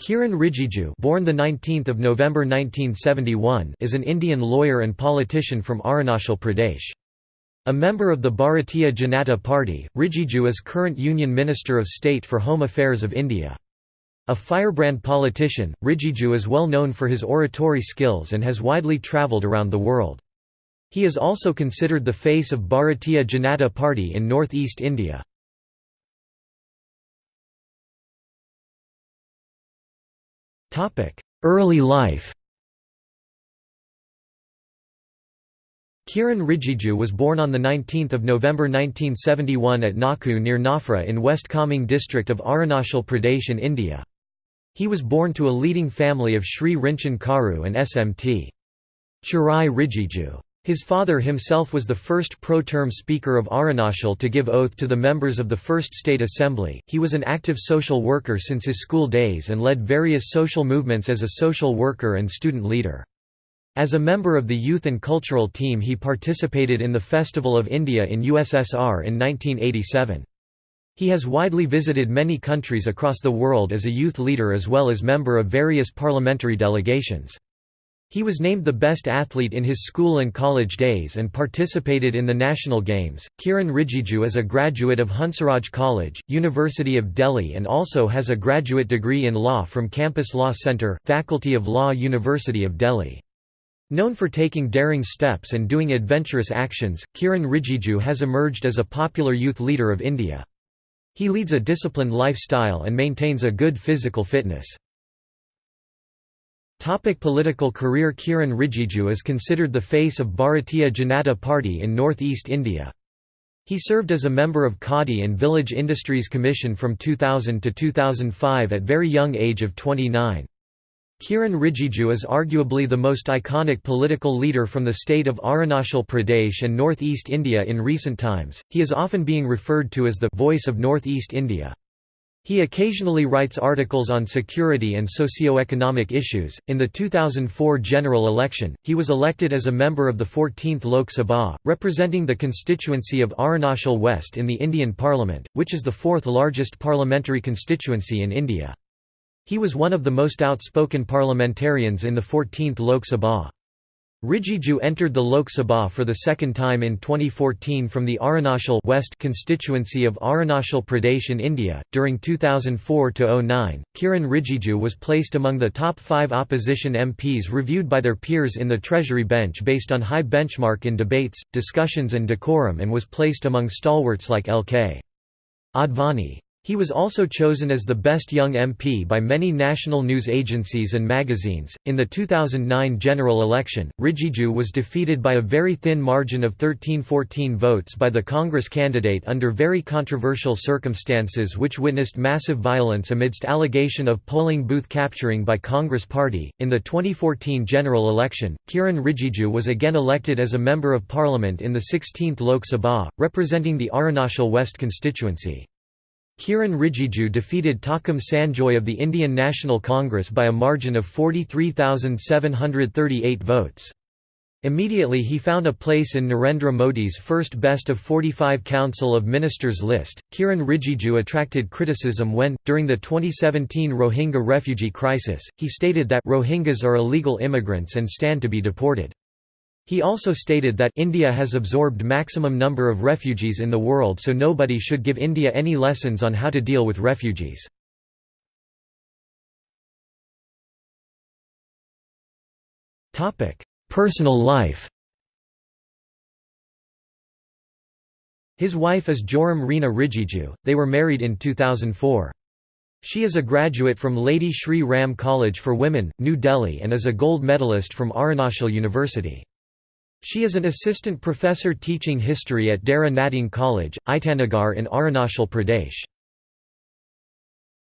Kiren Rijiju born the 19th of November 1971 is an Indian lawyer and politician from Arunachal Pradesh. A member of the Bharatiya Janata Party, Rijiju is current Union Minister of State for Home Affairs of India. A firebrand politician, Rijiju is well known for his oratory skills and has widely travelled around the world. He is also considered the face of Bharatiya Janata Party in northeast India. Early life Kiren Rijiju was born on 19 November 1971 at Naku near Nafra in West Kameng district of Arunachal Pradesh in India. He was born to a leading family of Sri Rinchin Kharu and Smt. Chirai Rijiju. His father himself was the first pro-tem speaker of Arunachal to give oath to the members of the First State Assembly. He was an active social worker since his school days and led various social movements as a social worker and student leader. As a member of the youth and cultural team he participated in the Festival of India in USSR in 1987. He has widely visited many countries across the world as a youth leader as well as member of various parliamentary delegations. He was named the best athlete in his school and college days and participated in the national games. Kiren Rijiju is a graduate of Hansraj College, University of Delhi and also has a graduate degree in law from Campus Law Centre, Faculty of Law University of Delhi. Known for taking daring steps and doing adventurous actions, Kiren Rijiju has emerged as a popular youth leader of India. He leads a disciplined lifestyle and maintains a good physical fitness. Topic political career Kiren Rijiju is considered the face of Bharatiya Janata Party in northeast India. He served as a member of Khadi and Village Industries Commission from 2000 to 2005 at very young age of 29. Kiren Rijiju is arguably the most iconic political leader from the state of Arunachal Pradesh and northeast India in recent times. He is often being referred to as the voice of northeast India. He occasionally writes articles on security and socio-economic issues. In the 2004 general election, he was elected as a member of the 14th Lok Sabha, representing the constituency of Arunachal West in the Indian Parliament, which is the fourth largest parliamentary constituency in India. He was one of the most outspoken parliamentarians in the 14th Lok Sabha. Rijiju entered the Lok Sabha for the second time in 2014 from the Arunachal West constituency of Arunachal Pradesh in India. During 2004 09, Kiren Rijiju was placed among the top five opposition MPs reviewed by their peers in the Treasury bench based on high benchmark in debates, discussions, and decorum and was placed among stalwarts like L.K. Advani. He was also chosen as the best young MP by many national news agencies and magazines. In the 2009 general election, Rijiju was defeated by a very thin margin of 13-14 votes by the Congress candidate under very controversial circumstances which witnessed massive violence amidst allegation of polling booth capturing by Congress party. In the 2014 general election, Kiren Rijiju was again elected as a member of parliament in the 16th Lok Sabha, representing the Arunachal West constituency. Kiren Rijiju defeated Takam Sanjoy of the Indian National Congress by a margin of 43,738 votes. Immediately he found a place in Narendra Modi's first best of 45 Council of Ministers list. Kiren Rijiju attracted criticism when, during the 2017 Rohingya refugee crisis, he stated that Rohingyas are illegal immigrants and stand to be deported. He also stated that India has absorbed maximum number of refugees in the world so nobody should give India any lessons on how to deal with refugees. Personal life His wife is Joram Reena Rijiju, they were married in 2004. She is a graduate from Lady Shri Ram College for Women, New Delhi and is a gold medalist from Arunachal University. She is an assistant professor teaching history at Dera Natung College, Itanagar in Arunachal Pradesh.